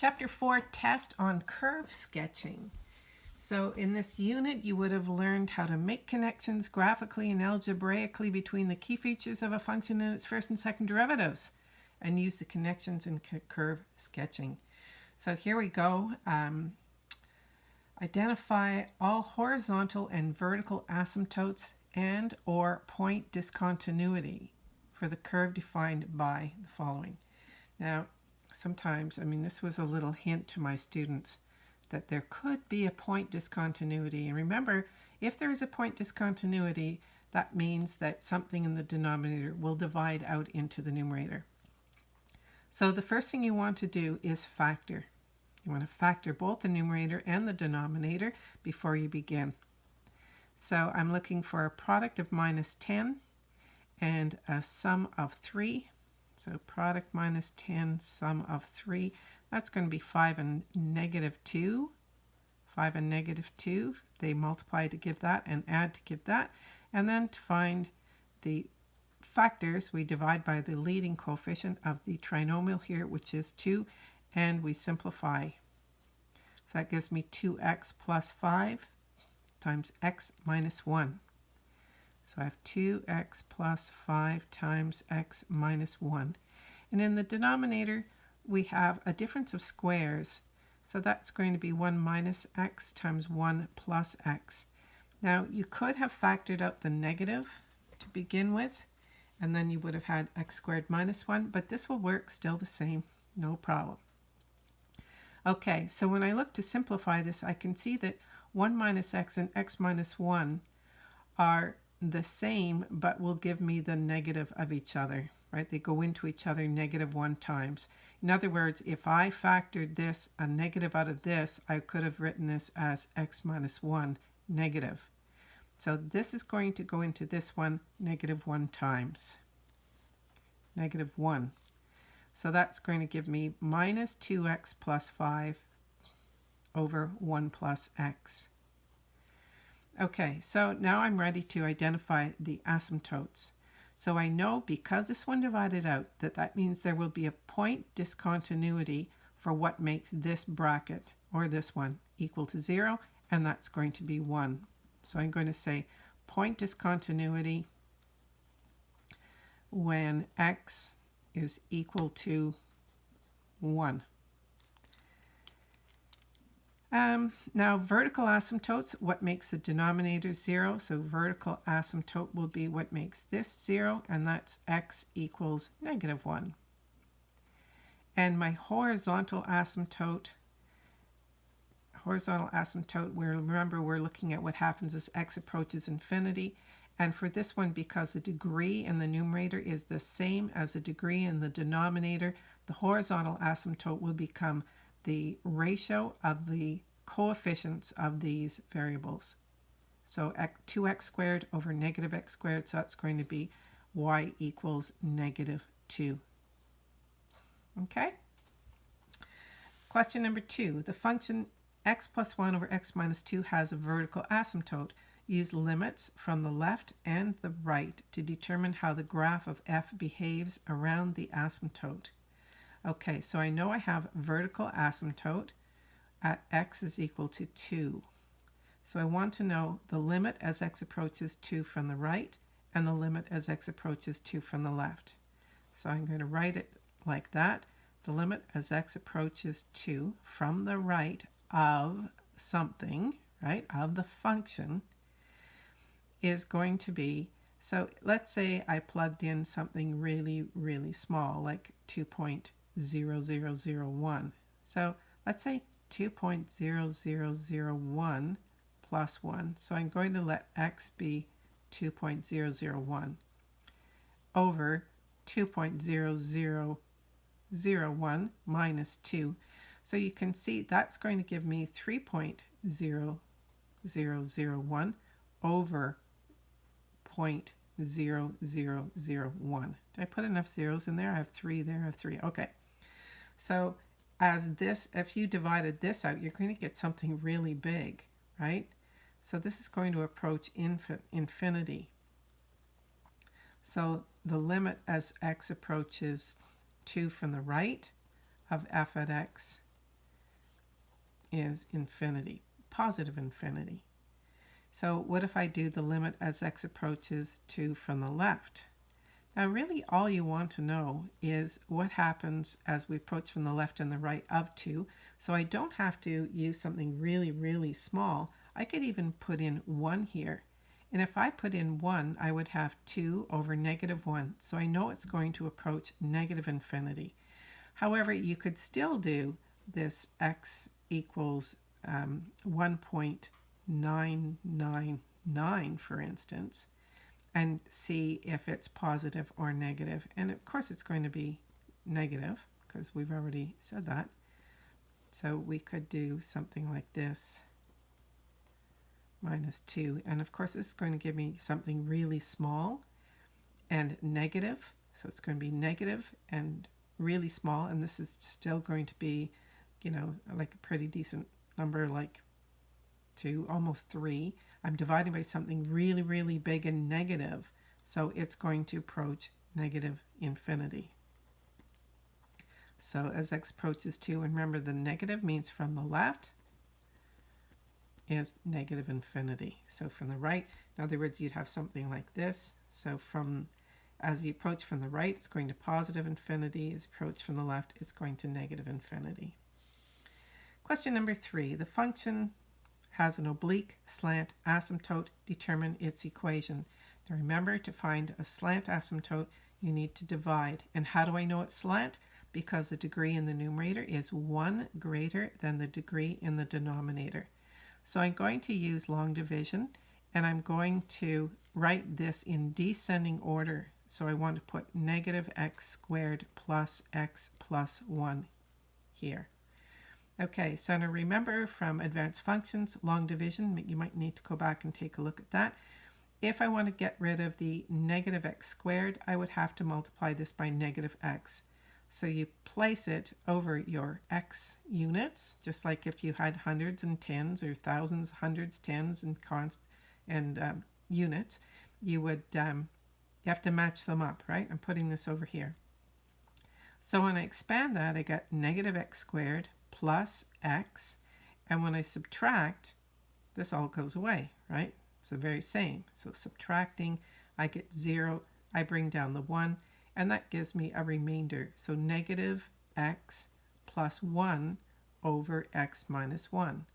Chapter 4, Test on Curve Sketching. So in this unit, you would have learned how to make connections graphically and algebraically between the key features of a function and its first and second derivatives, and use the connections in curve sketching. So here we go. Um, identify all horizontal and vertical asymptotes and or point discontinuity for the curve defined by the following. Now, sometimes, I mean, this was a little hint to my students that there could be a point discontinuity. And remember, if there is a point discontinuity, that means that something in the denominator will divide out into the numerator. So the first thing you want to do is factor. You want to factor both the numerator and the denominator before you begin. So I'm looking for a product of minus 10 and a sum of 3 so product minus 10, sum of 3. That's going to be 5 and negative 2. 5 and negative 2. They multiply to give that and add to give that. And then to find the factors, we divide by the leading coefficient of the trinomial here, which is 2, and we simplify. So that gives me 2x plus 5 times x minus 1. So I have 2x plus 5 times x minus 1. And in the denominator, we have a difference of squares. So that's going to be 1 minus x times 1 plus x. Now, you could have factored out the negative to begin with, and then you would have had x squared minus 1, but this will work still the same, no problem. Okay, so when I look to simplify this, I can see that 1 minus x and x minus 1 are the same, but will give me the negative of each other, right? They go into each other negative one times. In other words, if I factored this, a negative out of this, I could have written this as x minus 1 negative. So this is going to go into this one negative 1 times. Negative 1. So that's going to give me minus 2x plus 5 over 1 plus x. Okay, so now I'm ready to identify the asymptotes. So I know because this one divided out that that means there will be a point discontinuity for what makes this bracket or this one equal to 0 and that's going to be 1. So I'm going to say point discontinuity when x is equal to 1. Um, now vertical asymptotes, what makes the denominator 0? So vertical asymptote will be what makes this 0, and that's x equals negative 1. And my horizontal asymptote, horizontal asymptote, we remember we're looking at what happens as x approaches infinity. And for this one, because the degree in the numerator is the same as the degree in the denominator, the horizontal asymptote will become the ratio of the coefficients of these variables. So 2x squared over negative x squared, so that's going to be y equals negative 2. Okay? Question number two. The function x plus 1 over x minus 2 has a vertical asymptote. Use limits from the left and the right to determine how the graph of f behaves around the asymptote. Okay, so I know I have vertical asymptote at x is equal to 2. So I want to know the limit as x approaches 2 from the right and the limit as x approaches 2 from the left. So I'm going to write it like that. The limit as x approaches 2 from the right of something, right, of the function, is going to be, so let's say I plugged in something really, really small, like 2.0 0.0001. So let's say 2.0001 plus 1. So I'm going to let x be 2.001 over 2.0001 minus 2. So you can see that's going to give me 3.0001 over 0.0001. Did I put enough zeros in there? I have three there, I have three. Okay. So as this, if you divided this out, you're going to get something really big, right? So this is going to approach infinity. So the limit as x approaches 2 from the right of f at x is infinity, positive infinity. So what if I do the limit as x approaches 2 from the left? Now really all you want to know is what happens as we approach from the left and the right of 2. So I don't have to use something really, really small. I could even put in 1 here. And if I put in 1, I would have 2 over negative 1. So I know it's going to approach negative infinity. However, you could still do this x equals um, 1.999, for instance, and see if it's positive or negative. And of course it's going to be negative because we've already said that. So we could do something like this, minus 2. And of course this is going to give me something really small and negative. So it's going to be negative and really small. And this is still going to be, you know, like a pretty decent number like 2, almost 3. I'm dividing by something really, really big and negative, so it's going to approach negative infinity. So as x approaches 2, and remember the negative means from the left is negative infinity. So from the right, in other words, you'd have something like this. So from as you approach from the right, it's going to positive infinity. As you approach from the left, it's going to negative infinity. Question number three, the function has an oblique slant asymptote, determine its equation. Now remember to find a slant asymptote, you need to divide. And how do I know it's slant? Because the degree in the numerator is 1 greater than the degree in the denominator. So I'm going to use long division and I'm going to write this in descending order. So I want to put negative x squared plus x plus 1 here. Okay, so now remember from advanced functions, long division, you might need to go back and take a look at that. If I want to get rid of the negative x squared, I would have to multiply this by negative x. So you place it over your x units, just like if you had hundreds and tens or thousands, hundreds, tens, and const and um, units, you would um, you have to match them up, right? I'm putting this over here. So when I expand that, I get negative x squared plus x. And when I subtract, this all goes away, right? It's the very same. So subtracting, I get 0. I bring down the 1. And that gives me a remainder. So negative x plus 1 over x minus 1.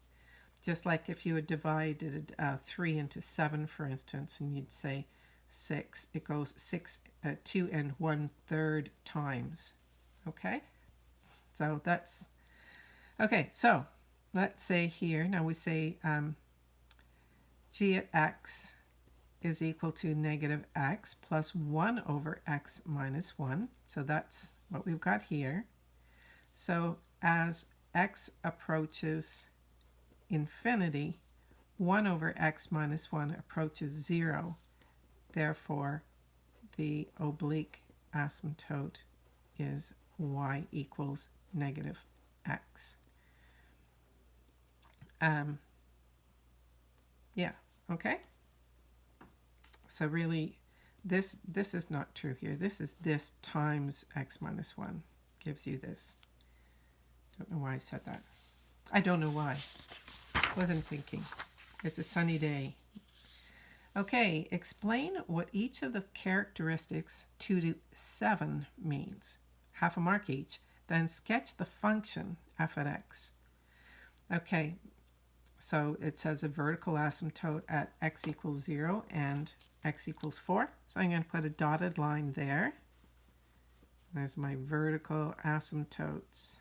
Just like if you had divided uh, 3 into 7, for instance, and you'd say 6, it goes 6, uh, 2 and 1 third times. Okay? So that's Okay, so let's say here, now we say um, g at x is equal to negative x plus 1 over x minus 1. So that's what we've got here. So as x approaches infinity, 1 over x minus 1 approaches 0. Therefore, the oblique asymptote is y equals negative x. Um, yeah, okay. So really, this this is not true here. This is this times x minus 1 gives you this. Don't know why I said that. I don't know why. Wasn't thinking. It's a sunny day. Okay, explain what each of the characteristics 2 to 7 means. Half a mark each. Then sketch the function f at x. Okay, so it says a vertical asymptote at x equals 0 and x equals 4. So I'm going to put a dotted line there. There's my vertical asymptotes.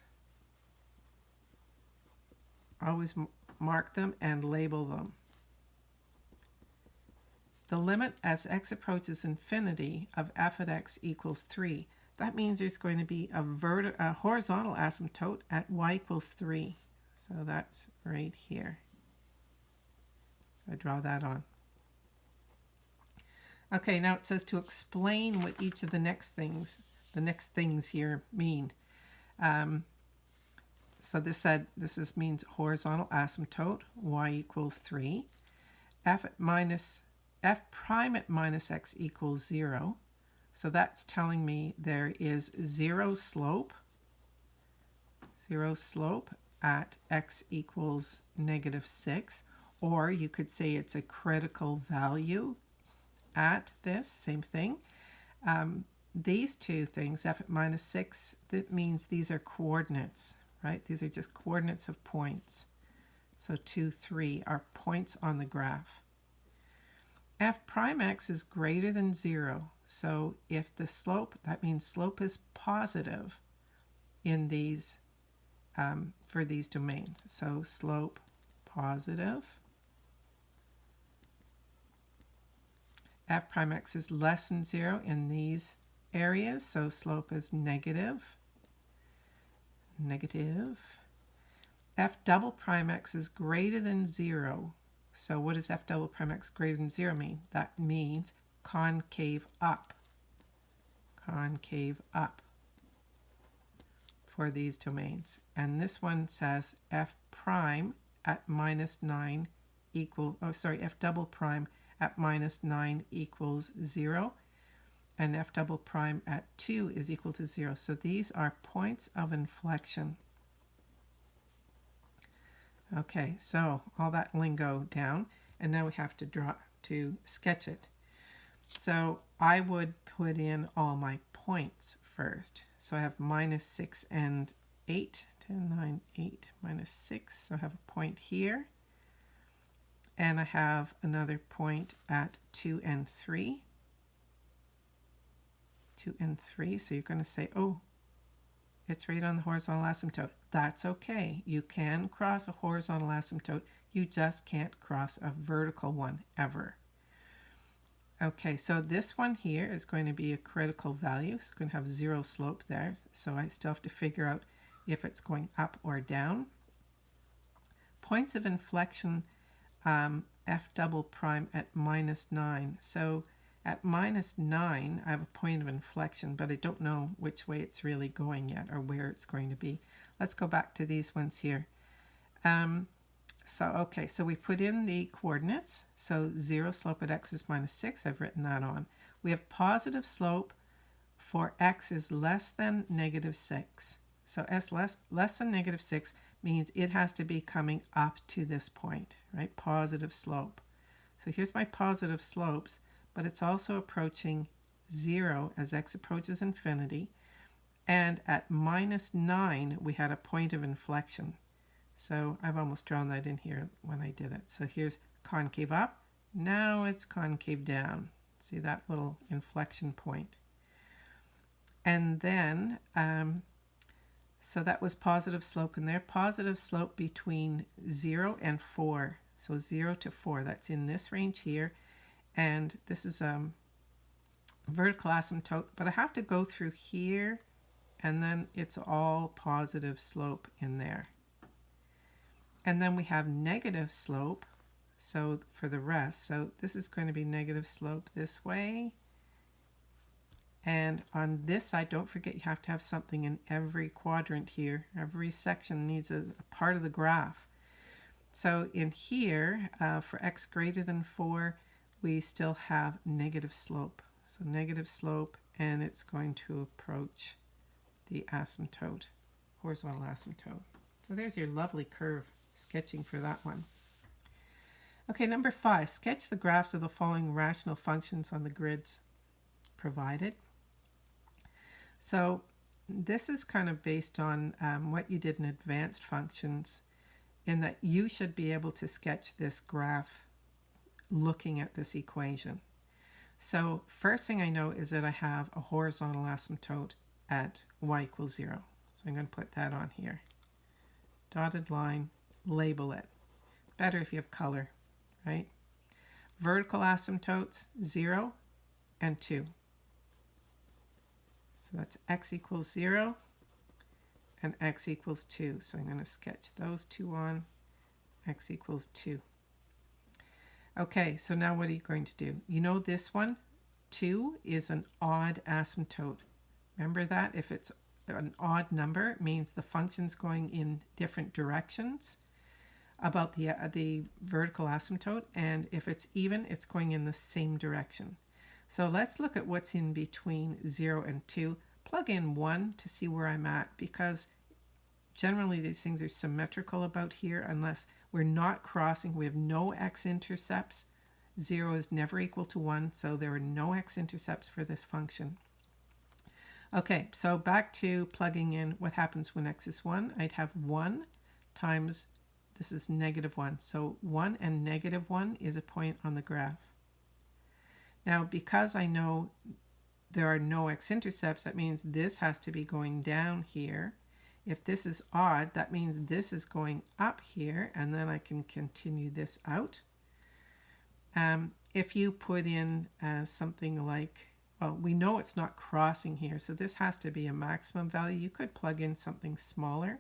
Always mark them and label them. The limit as x approaches infinity of f at x equals 3. That means there's going to be a, a horizontal asymptote at y equals 3. So that's right here. I draw that on. Okay, now it says to explain what each of the next things, the next things here mean. Um, so this said, this is means horizontal asymptote, y equals 3. f at minus, f prime at minus x equals 0. So that's telling me there is zero slope, zero slope at x equals negative 6, or you could say it's a critical value at this, same thing. Um, these two things, f at minus 6, that means these are coordinates, right? These are just coordinates of points. So 2, 3 are points on the graph. f prime x is greater than 0. So if the slope, that means slope is positive in these, um, for these domains. So slope positive. F prime x is less than 0 in these areas, so slope is negative. Negative. f double prime x is greater than 0. So what does f double prime x greater than 0 mean? That means concave up. Concave up for these domains. And this one says f prime at minus 9 equal, oh sorry, f double prime at minus 9 equals 0 and f double prime at 2 is equal to 0. So these are points of inflection. Okay, so all that lingo down, and now we have to draw to sketch it. So I would put in all my points first. So I have minus 6 and 8, 10, 9, 8, minus 6. So I have a point here. And I have another point at 2 and 3. 2 and 3. So you're going to say, oh, it's right on the horizontal asymptote. That's okay. You can cross a horizontal asymptote. You just can't cross a vertical one ever. Okay, so this one here is going to be a critical value. It's going to have zero slope there. So I still have to figure out if it's going up or down. Points of inflection, um, f double prime at minus 9. So at minus 9, I have a point of inflection, but I don't know which way it's really going yet or where it's going to be. Let's go back to these ones here. Um, so, okay, so we put in the coordinates. So 0 slope at x is minus 6. I've written that on. We have positive slope for x is less than negative 6. So s less, less than negative 6 means it has to be coming up to this point, right? Positive slope. So here's my positive slopes but it's also approaching 0 as x approaches infinity. And at minus 9, we had a point of inflection. So I've almost drawn that in here when I did it. So here's concave up. Now it's concave down. See that little inflection point. And then, um, so that was positive slope in there. Positive slope between 0 and 4. So 0 to 4, that's in this range here and this is a um, vertical asymptote, but I have to go through here and then it's all positive slope in there. And then we have negative slope, so for the rest, so this is going to be negative slope this way. And on this side, don't forget you have to have something in every quadrant here. Every section needs a, a part of the graph. So in here, uh, for x greater than 4, we still have negative slope. So negative slope, and it's going to approach the asymptote, horizontal asymptote. So there's your lovely curve sketching for that one. Okay, number five, sketch the graphs of the following rational functions on the grids provided. So this is kind of based on um, what you did in advanced functions in that you should be able to sketch this graph looking at this equation. So first thing I know is that I have a horizontal asymptote at y equals 0. So I'm going to put that on here. Dotted line, label it. Better if you have color, right? Vertical asymptotes, 0 and 2. So that's x equals 0 and x equals 2. So I'm going to sketch those two on. x equals 2. Okay, so now what are you going to do? You know this one? 2 is an odd asymptote. Remember that? If it's an odd number, it means the function's going in different directions about the, uh, the vertical asymptote. And if it's even, it's going in the same direction. So let's look at what's in between 0 and 2. Plug in 1 to see where I'm at because generally these things are symmetrical about here unless we're not crossing. We have no x-intercepts. 0 is never equal to 1, so there are no x-intercepts for this function. Okay, so back to plugging in what happens when x is 1. I'd have 1 times, this is negative 1. So 1 and negative 1 is a point on the graph. Now, because I know there are no x-intercepts, that means this has to be going down here. If this is odd, that means this is going up here, and then I can continue this out. Um, if you put in uh, something like, well, we know it's not crossing here, so this has to be a maximum value. You could plug in something smaller.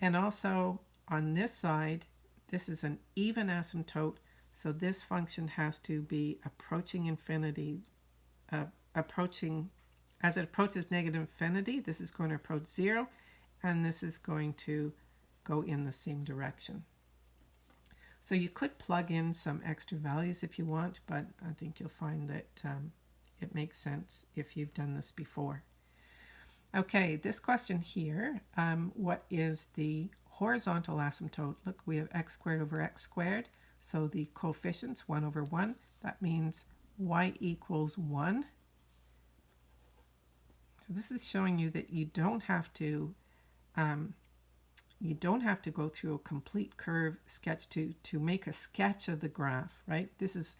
And also on this side, this is an even asymptote, so this function has to be approaching infinity, uh, approaching, as it approaches negative infinity, this is going to approach zero, and this is going to go in the same direction. So you could plug in some extra values if you want, but I think you'll find that um, it makes sense if you've done this before. Okay, this question here, um, what is the horizontal asymptote? Look, we have x squared over x squared, so the coefficients 1 over 1, that means y equals 1. So this is showing you that you don't have to um, you don't have to go through a complete curve sketch to, to make a sketch of the graph, right? This is,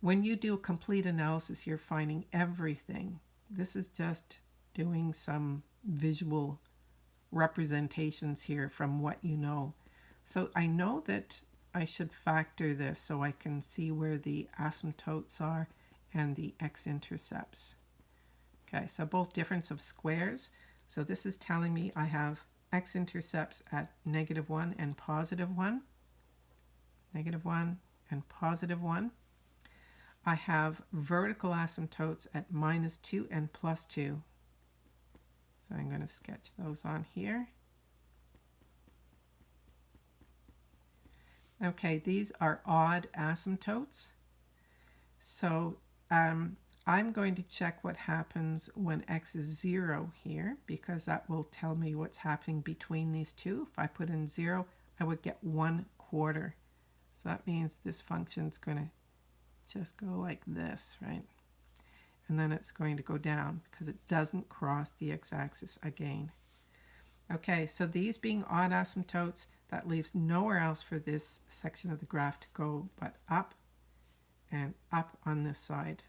when you do a complete analysis, you're finding everything. This is just doing some visual representations here from what you know. So I know that I should factor this so I can see where the asymptotes are and the x-intercepts. Okay, so both difference of squares. So this is telling me I have x-intercepts at negative 1 and positive 1, negative 1 and positive 1. I have vertical asymptotes at minus 2 and plus 2. So I'm going to sketch those on here. Okay, these are odd asymptotes. So um, I'm going to check what happens when x is 0 here because that will tell me what's happening between these two. If I put in 0, I would get 1 quarter. So that means this function is going to just go like this, right? And then it's going to go down because it doesn't cross the x-axis again. Okay, so these being odd asymptotes, that leaves nowhere else for this section of the graph to go but up and up on this side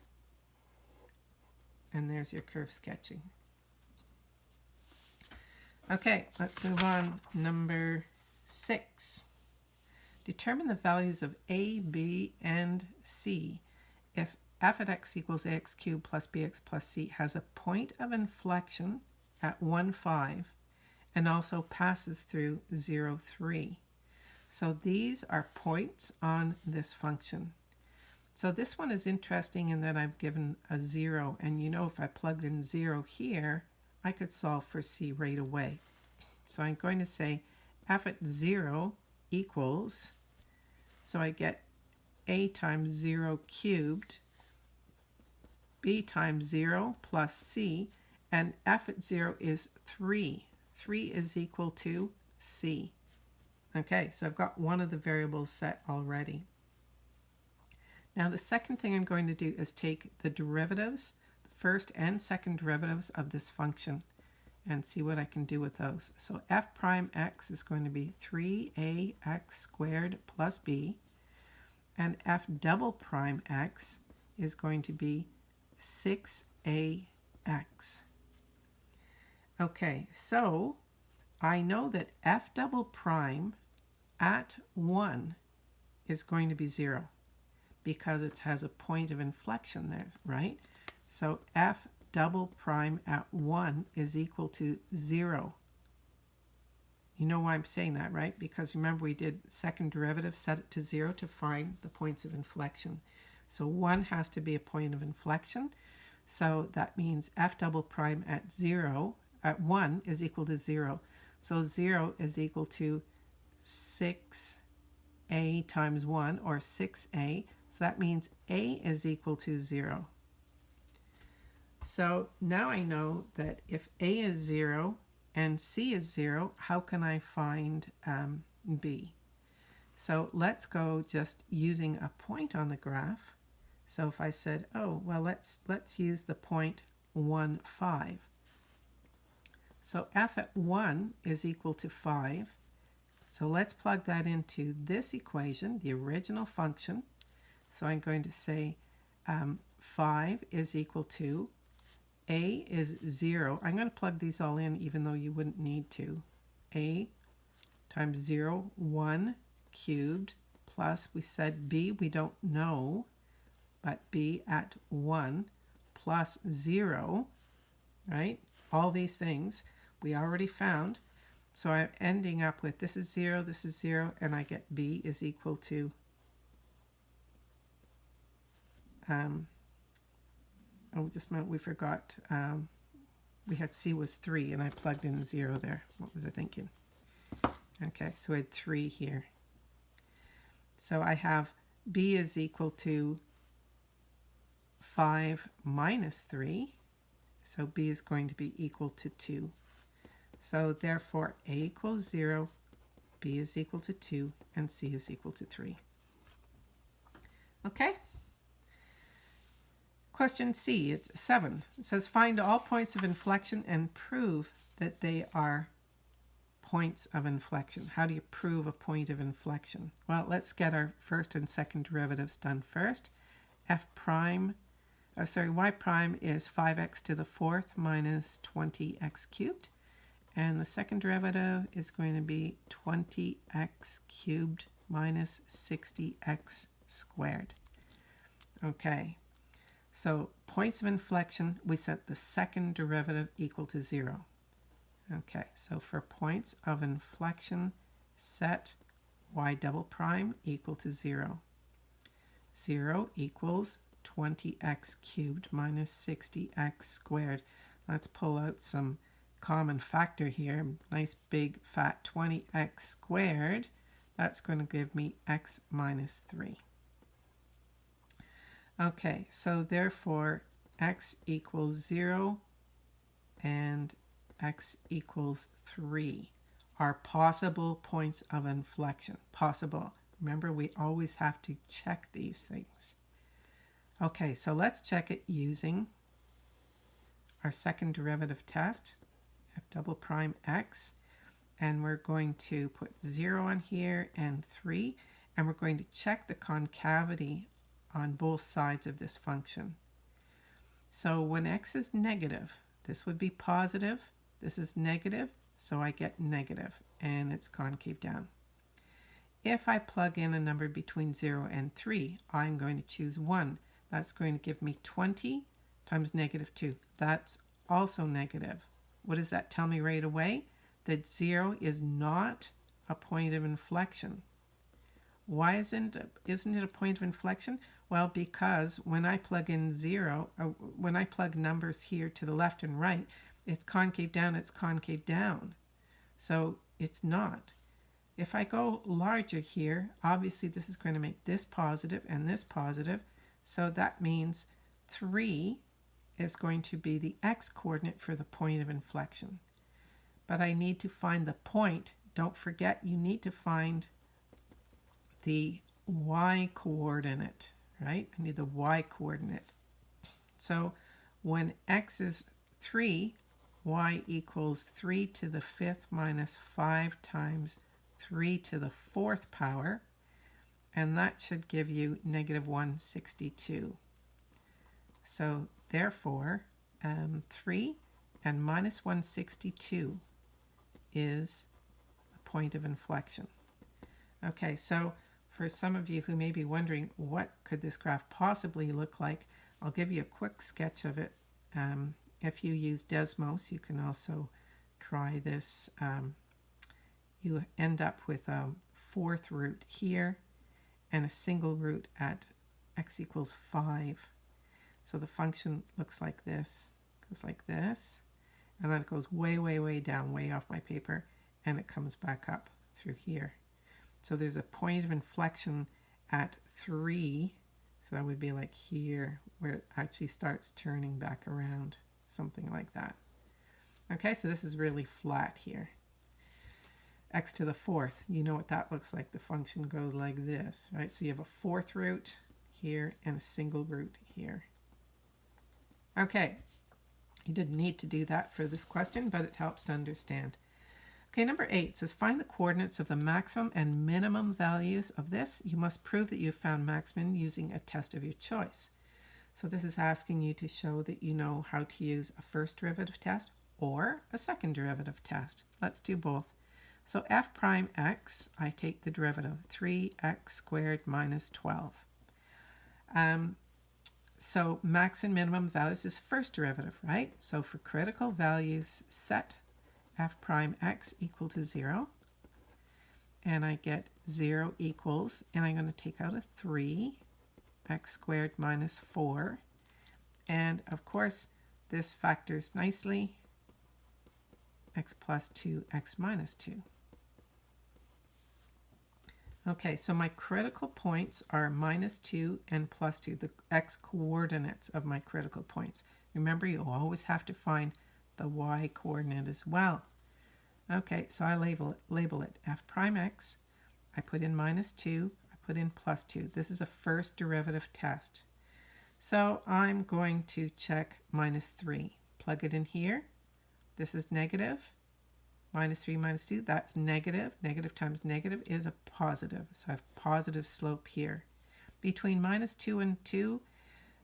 and there's your curve sketching. Okay, let's move on. Number six. Determine the values of a, b, and c if f at x equals ax cubed plus bx plus c has a point of inflection at 1, 5 and also passes through 0, 3. So these are points on this function. So this one is interesting in that I've given a zero, and you know if I plugged in zero here, I could solve for C right away. So I'm going to say f at zero equals, so I get a times zero cubed, b times zero plus c, and f at zero is three. Three is equal to c. Okay, so I've got one of the variables set already. Now the second thing I'm going to do is take the derivatives, the first and second derivatives of this function and see what I can do with those. So f prime x is going to be 3ax squared plus b and f double prime x is going to be 6ax. Okay, so I know that f double prime at 1 is going to be 0 because it has a point of inflection there, right? So f double prime at 1 is equal to 0. You know why I'm saying that, right? Because remember we did second derivative, set it to 0 to find the points of inflection. So 1 has to be a point of inflection. So that means f double prime at 0, at 1 is equal to 0. So 0 is equal to 6a times 1, or 6a. So that means A is equal to 0. So now I know that if A is 0, and c is 0, how can I find um, b? So let's go just using a point on the graph. So if I said, oh, well, let's, let's use the point 1, 5. So f at 1 is equal to 5. So let's plug that into this equation, the original function. So I'm going to say um, 5 is equal to a is 0. I'm going to plug these all in even though you wouldn't need to. a times 0, 1 cubed plus, we said b, we don't know, but b at 1 plus 0, right? All these things we already found. So I'm ending up with this is 0, this is 0, and I get b is equal to um, oh, just minute, we forgot. Um, we had C was 3, and I plugged in 0 there. What was I thinking? Okay, so I had 3 here. So I have B is equal to 5 minus 3. So B is going to be equal to 2. So therefore A equals 0, B is equal to 2, and C is equal to 3. Okay? Question C, it's 7. It says find all points of inflection and prove that they are points of inflection. How do you prove a point of inflection? Well, let's get our first and second derivatives done first. f prime, oh, sorry, y prime is 5x to the fourth minus 20x cubed. And the second derivative is going to be 20x cubed minus 60x squared. Okay, so points of inflection, we set the second derivative equal to 0. Okay, so for points of inflection, set y double prime equal to 0. 0 equals 20x cubed minus 60x squared. Let's pull out some common factor here. Nice big fat 20x squared. That's going to give me x minus 3. Okay, so therefore x equals 0 and x equals 3 are possible points of inflection. Possible. Remember, we always have to check these things. Okay, so let's check it using our second derivative test, double prime x, and we're going to put 0 on here and 3, and we're going to check the concavity on both sides of this function. So when x is negative, this would be positive, this is negative, so I get negative, and it's concave down. If I plug in a number between 0 and 3, I'm going to choose 1. That's going to give me 20 times negative 2. That's also negative. What does that tell me right away? That 0 is not a point of inflection. Why isn't, isn't it a point of inflection? Well, because when I plug in zero, uh, when I plug numbers here to the left and right, it's concave down, it's concave down. So it's not. If I go larger here, obviously this is going to make this positive and this positive. So that means 3 is going to be the x-coordinate for the point of inflection. But I need to find the point. Don't forget you need to find the y-coordinate right? I need the y coordinate. So when x is 3, y equals 3 to the fifth minus 5 times 3 to the fourth power, and that should give you negative 162. So therefore, um, 3 and minus 162 is a point of inflection. Okay, so for some of you who may be wondering what could this graph possibly look like, I'll give you a quick sketch of it. Um, if you use Desmos, you can also try this. Um, you end up with a fourth root here and a single root at x equals 5. So the function looks like this, goes like this, and then it goes way, way, way down, way off my paper, and it comes back up through here. So there's a point of inflection at 3. So that would be like here where it actually starts turning back around, something like that. Okay, so this is really flat here. x to the fourth, you know what that looks like. The function goes like this, right? So you have a fourth root here and a single root here. Okay, you didn't need to do that for this question, but it helps to understand. Okay, number eight says find the coordinates of the maximum and minimum values of this. You must prove that you've found maximum using a test of your choice. So this is asking you to show that you know how to use a first derivative test or a second derivative test. Let's do both. So f prime x, I take the derivative, 3x squared minus 12. Um, so max and minimum values is first derivative, right? So for critical values, set f prime x equal to 0. And I get 0 equals, and I'm going to take out a 3, x squared minus 4. And of course, this factors nicely, x plus 2, x minus 2. Okay, so my critical points are minus 2 and plus 2, the x coordinates of my critical points. Remember, you always have to find the y coordinate as well. Okay, so I label it, label it f prime x. I put in minus 2. I put in plus 2. This is a first derivative test. So I'm going to check minus 3. Plug it in here. This is negative minus 3 minus 2, that's negative. Negative times negative is a positive. So I have positive slope here. Between minus 2 and 2,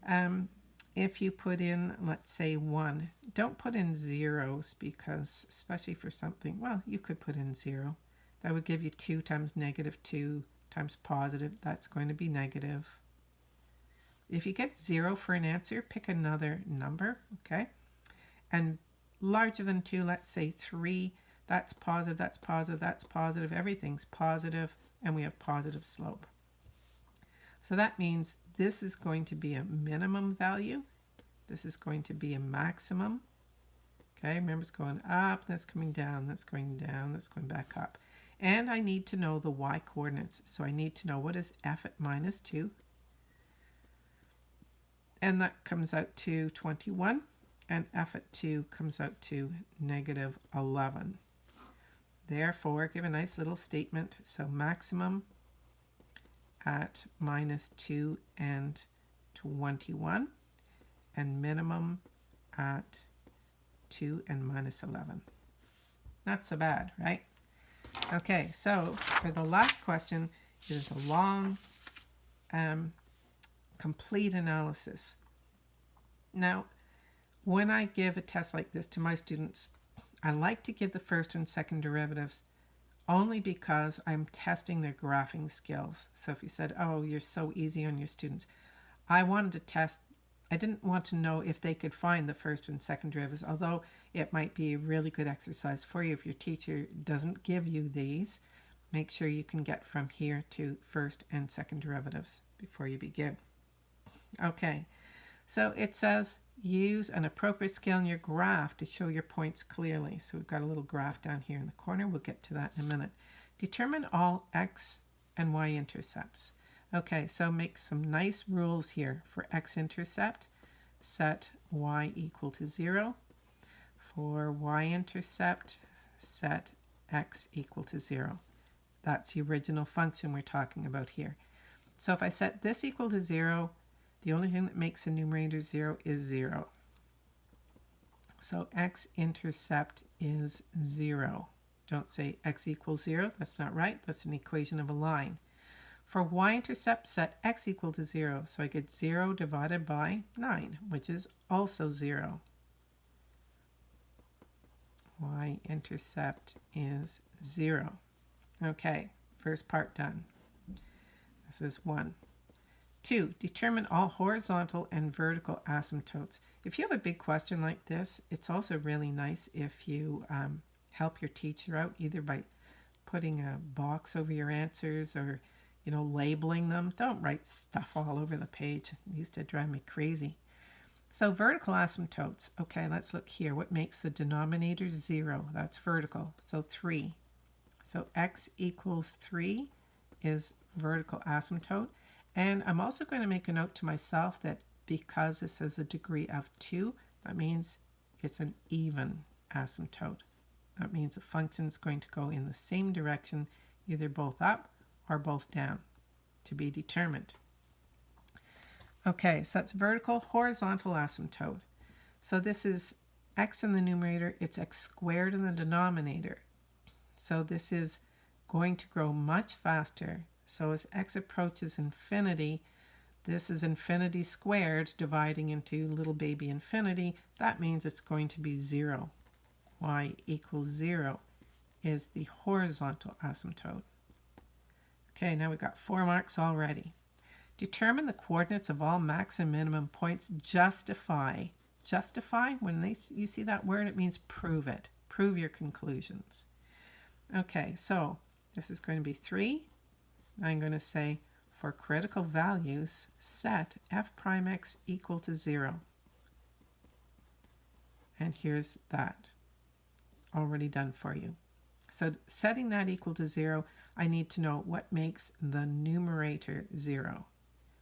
um, if you put in, let's say 1, don't put in zeros because, especially for something, well, you could put in 0. That would give you 2 times negative 2 times positive. That's going to be negative. If you get 0 for an answer, pick another number, okay? And larger than 2, let's say 3, that's positive, that's positive, that's positive, everything's positive, and we have positive slope. So that means this is going to be a minimum value. This is going to be a maximum. Okay, remember it's going up, that's coming down, that's going down, that's going back up. And I need to know the y coordinates. So I need to know what is f at minus 2. And that comes out to 21. And f at 2 comes out to negative 11. Therefore, give a nice little statement. So maximum at minus 2 and 21 and minimum at 2 and minus 11. Not so bad, right? Okay, so for the last question, it is a long, um, complete analysis. Now, when I give a test like this to my students, I like to give the first and second derivatives only because I'm testing their graphing skills. So if you said, oh, you're so easy on your students, I wanted to test, I didn't want to know if they could find the first and second derivatives, although it might be a really good exercise for you if your teacher doesn't give you these. Make sure you can get from here to first and second derivatives before you begin. Okay, so it says use an appropriate scale in your graph to show your points clearly. So we've got a little graph down here in the corner. We'll get to that in a minute. Determine all x and y intercepts. Okay, so make some nice rules here. For x-intercept, set y equal to 0. For y-intercept, set x equal to 0. That's the original function we're talking about here. So if I set this equal to 0, the only thing that makes the numerator 0 is 0. So x-intercept is 0. Don't say x equals 0. That's not right. That's an equation of a line. For y-intercept, set x equal to 0. So I get 0 divided by 9, which is also 0. y-intercept is 0. Okay, first part done. This is 1. Two, determine all horizontal and vertical asymptotes. If you have a big question like this, it's also really nice if you um, help your teacher out either by putting a box over your answers or you know labeling them. Don't write stuff all over the page. It used to drive me crazy. So vertical asymptotes. Okay, let's look here. What makes the denominator zero? That's vertical. So three. So x equals three is vertical asymptote. And I'm also going to make a note to myself that because this has a degree of 2, that means it's an even asymptote. That means the function is going to go in the same direction, either both up or both down, to be determined. Okay, so that's vertical, horizontal asymptote. So this is x in the numerator, it's x squared in the denominator. So this is going to grow much faster. So as x approaches infinity, this is infinity squared dividing into little baby infinity. That means it's going to be 0. y equals 0 is the horizontal asymptote. Okay, now we've got four marks already. Determine the coordinates of all max and minimum points. Justify. Justify, when they, you see that word, it means prove it. Prove your conclusions. Okay, so this is going to be 3. I'm going to say for critical values, set f prime x equal to 0. And here's that already done for you. So setting that equal to 0, I need to know what makes the numerator 0.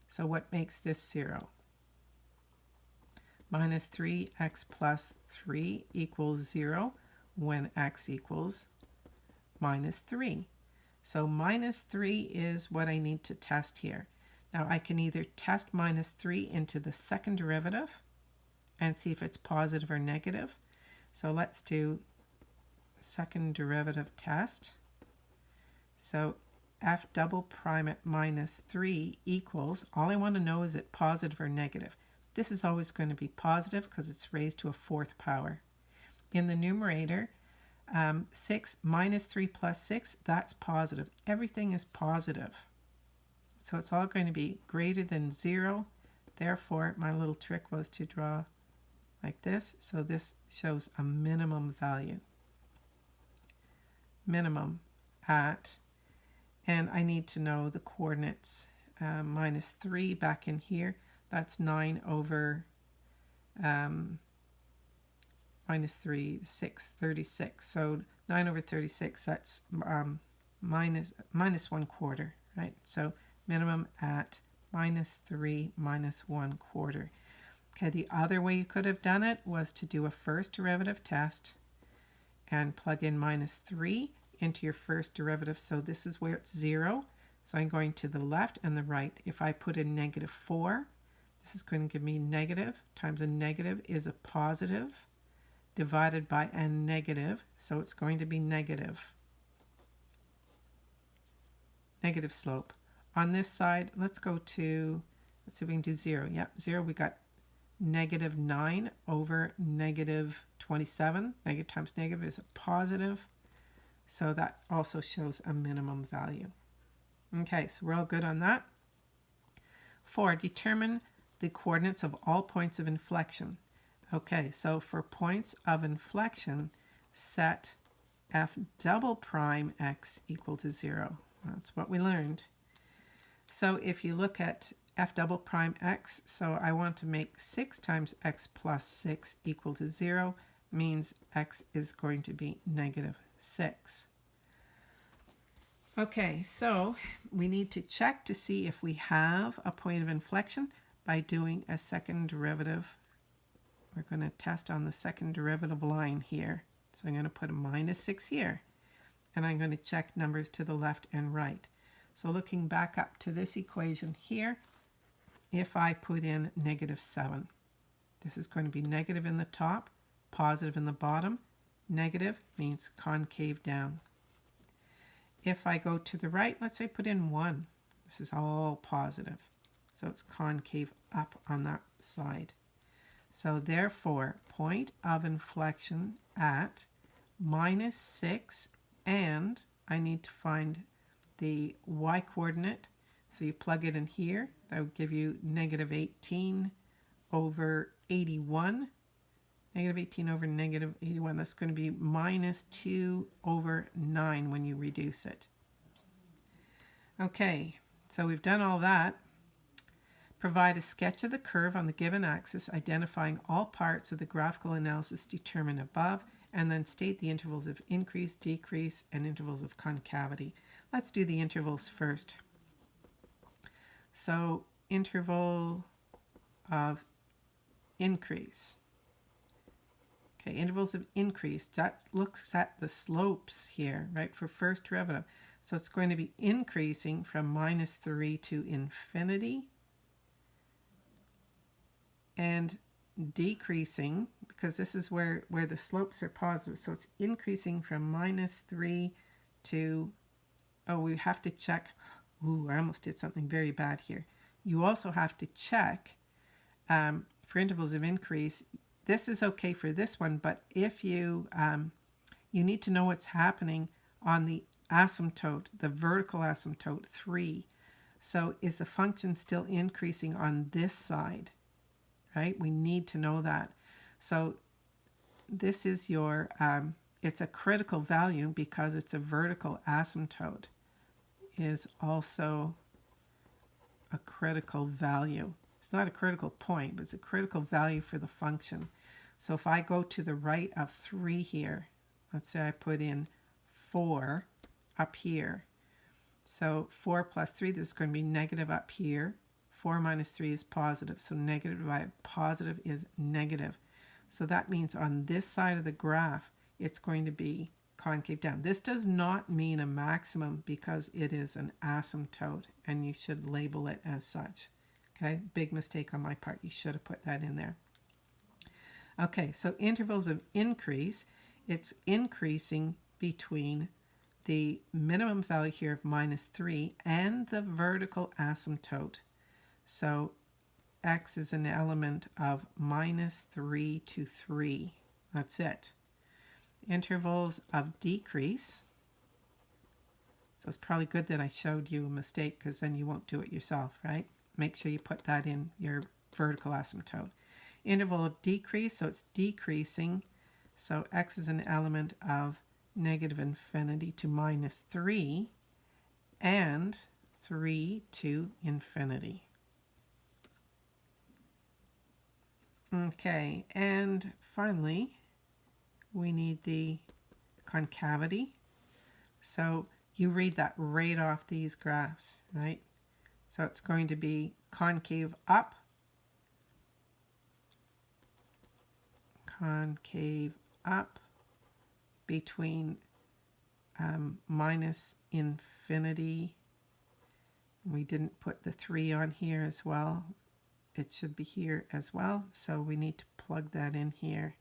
So what makes this 0? Minus 3x plus 3 equals 0 when x equals minus 3. So minus 3 is what I need to test here. Now I can either test minus 3 into the second derivative and see if it's positive or negative. So let's do second derivative test. So f double prime at minus 3 equals, all I want to know is it positive or negative. This is always going to be positive because it's raised to a fourth power. In the numerator, um, 6 minus 3 plus 6, that's positive. Everything is positive. So it's all going to be greater than 0. Therefore, my little trick was to draw like this. So this shows a minimum value. Minimum at and I need to know the coordinates. Uh, minus 3 back in here, that's 9 over um, minus 3, 6, 36. So 9 over 36, that's um, minus, minus 1 quarter, right? So minimum at minus 3 minus 1 quarter. Okay, the other way you could have done it was to do a first derivative test and plug in minus 3 into your first derivative. So this is where it's 0. So I'm going to the left and the right. If I put in negative 4, this is going to give me negative times a negative is a positive divided by a negative. So it's going to be negative. Negative slope. On this side, let's go to, let's see if we can do 0. Yep, 0. We got negative 9 over negative 27. Negative times negative is a positive. So that also shows a minimum value. Okay, so we're all good on that. Four, determine the coordinates of all points of inflection. Okay, so for points of inflection, set f double prime x equal to 0. That's what we learned. So if you look at f double prime x, so I want to make 6 times x plus 6 equal to 0, means x is going to be negative 6. Okay, so we need to check to see if we have a point of inflection by doing a second derivative. We're going to test on the second derivative line here. So I'm going to put a minus 6 here. And I'm going to check numbers to the left and right. So looking back up to this equation here, if I put in negative 7, this is going to be negative in the top, positive in the bottom, Negative means concave down. If I go to the right, let's say put in 1. This is all positive. So it's concave up on that side. So therefore, point of inflection at minus 6 and I need to find the y coordinate. So you plug it in here. That would give you negative 18 over 81 Negative 18 over negative 81, that's going to be minus 2 over 9 when you reduce it. Okay, so we've done all that. Provide a sketch of the curve on the given axis, identifying all parts of the graphical analysis determined above, and then state the intervals of increase, decrease, and intervals of concavity. Let's do the intervals first. So interval of increase. Okay, intervals of increase, that looks at the slopes here, right, for first derivative. So it's going to be increasing from minus 3 to infinity and decreasing because this is where, where the slopes are positive. So it's increasing from minus 3 to, oh, we have to check. Ooh, I almost did something very bad here. You also have to check um, for intervals of increase. This is okay for this one, but if you, um, you need to know what's happening on the asymptote, the vertical asymptote 3. So is the function still increasing on this side? Right? We need to know that. So this is your, um, it's a critical value because it's a vertical asymptote is also a critical value. It's not a critical point, but it's a critical value for the function. So if I go to the right of 3 here, let's say I put in 4, up here. So 4 plus 3, this is going to be negative up here. 4 minus 3 is positive, so negative divided by positive is negative. So that means on this side of the graph, it's going to be concave down. This does not mean a maximum because it is an asymptote, and you should label it as such. Okay, big mistake on my part. You should have put that in there. Okay, so intervals of increase, it's increasing between the minimum value here of minus 3 and the vertical asymptote. So x is an element of minus 3 to 3. That's it. Intervals of decrease. So it's probably good that I showed you a mistake because then you won't do it yourself, right? Make sure you put that in your vertical asymptote. Interval of decrease, so it's decreasing. So x is an element of negative infinity to minus 3 and 3 to infinity. Okay, and finally, we need the concavity. So you read that right off these graphs, right? So it's going to be concave up, concave up, between um, minus infinity. We didn't put the 3 on here as well. It should be here as well, so we need to plug that in here.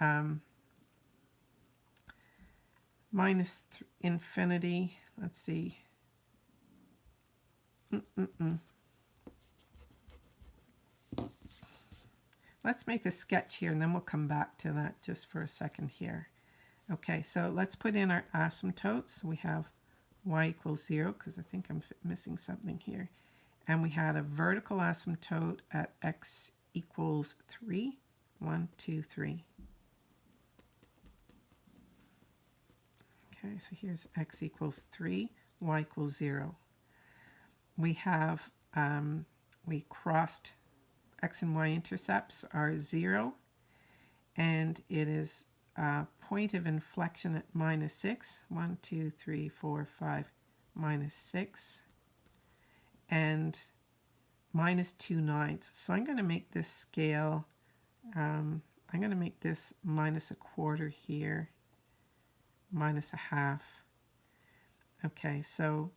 Um, minus infinity, let's see. Mm -mm -mm. Let's make a sketch here and then we'll come back to that just for a second here. Okay, so let's put in our asymptotes. We have y equals 0 because I think I'm missing something here. And we had a vertical asymptote at x equals 3. 1, 2, 3. Okay, so here's x equals 3, y equals 0. We have, um, we crossed x and y intercepts are 0, and it is a point of inflection at minus 6. 1, 2, 3, 4, 5, minus 6. And minus 2 ninths. So I'm going to make this scale, um, I'm going to make this minus a quarter here, minus a half. Okay, so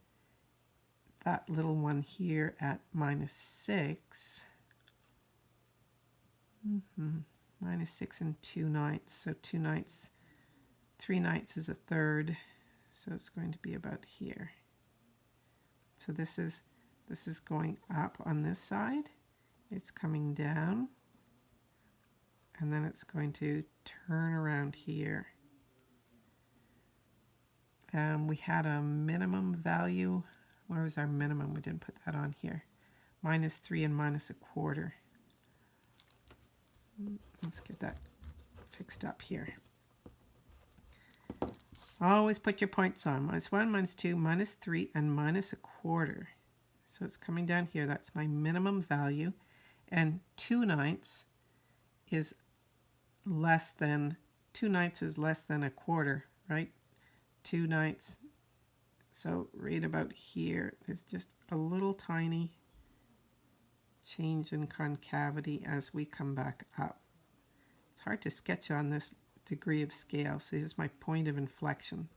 that little one here at minus 6. Mm -hmm minus 6 and 2 ninths. So 2 ninths, 3 ninths is a third. So it's going to be about here. So this is this is going up on this side. It's coming down. And then it's going to turn around here. Um, we had a minimum value. Where was our minimum? We didn't put that on here. Minus 3 and minus a quarter. Let's get that fixed up here. Always put your points on. Minus 1, minus 2, minus 3, and minus a quarter. So it's coming down here. That's my minimum value. And 2 ninths is less than, 2 ninths is less than a quarter, right? 2 ninths. So right about here, there's just a little tiny change in concavity as we come back up It's hard to sketch on this degree of scale. So here's my point of inflection.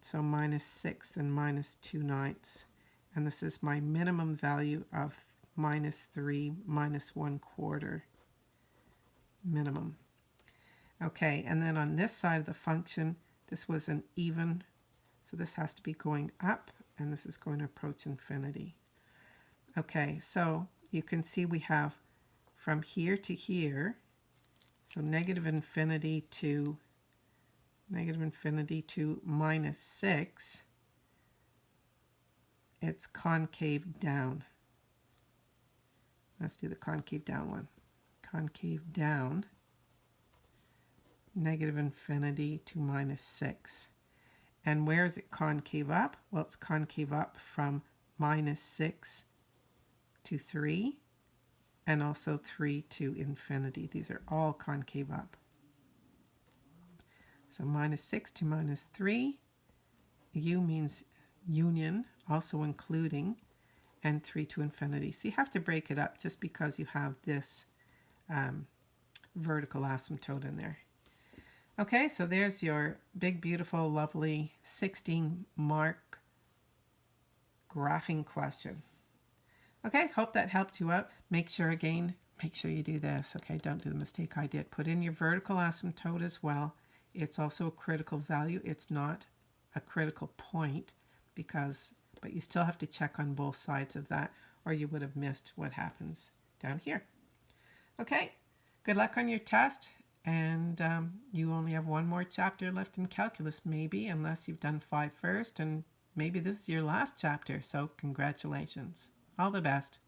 So minus 6 and minus 2 ninths. And this is my minimum value of minus 3 minus 1 quarter minimum. Okay, and then on this side of the function, this was an even, so this has to be going up, and this is going to approach infinity. Okay, so you can see we have from here to here, so negative infinity to negative infinity to minus 6, it's concave down. Let's do the concave down one. Concave down, negative infinity to minus 6. And where is it concave up? Well, it's concave up from minus 6 to 3 and also 3 to infinity. These are all concave up. So minus 6 to minus 3. U means union, also including, and 3 to infinity. So you have to break it up just because you have this um, vertical asymptote in there. Okay, so there's your big, beautiful, lovely 16 mark graphing question. Okay, hope that helped you out. Make sure again, make sure you do this. Okay, don't do the mistake I did. Put in your vertical asymptote as well. It's also a critical value. It's not a critical point because, but you still have to check on both sides of that or you would have missed what happens down here. Okay, good luck on your test. And um, you only have one more chapter left in calculus, maybe, unless you've done five first. And maybe this is your last chapter. So, congratulations. All the best.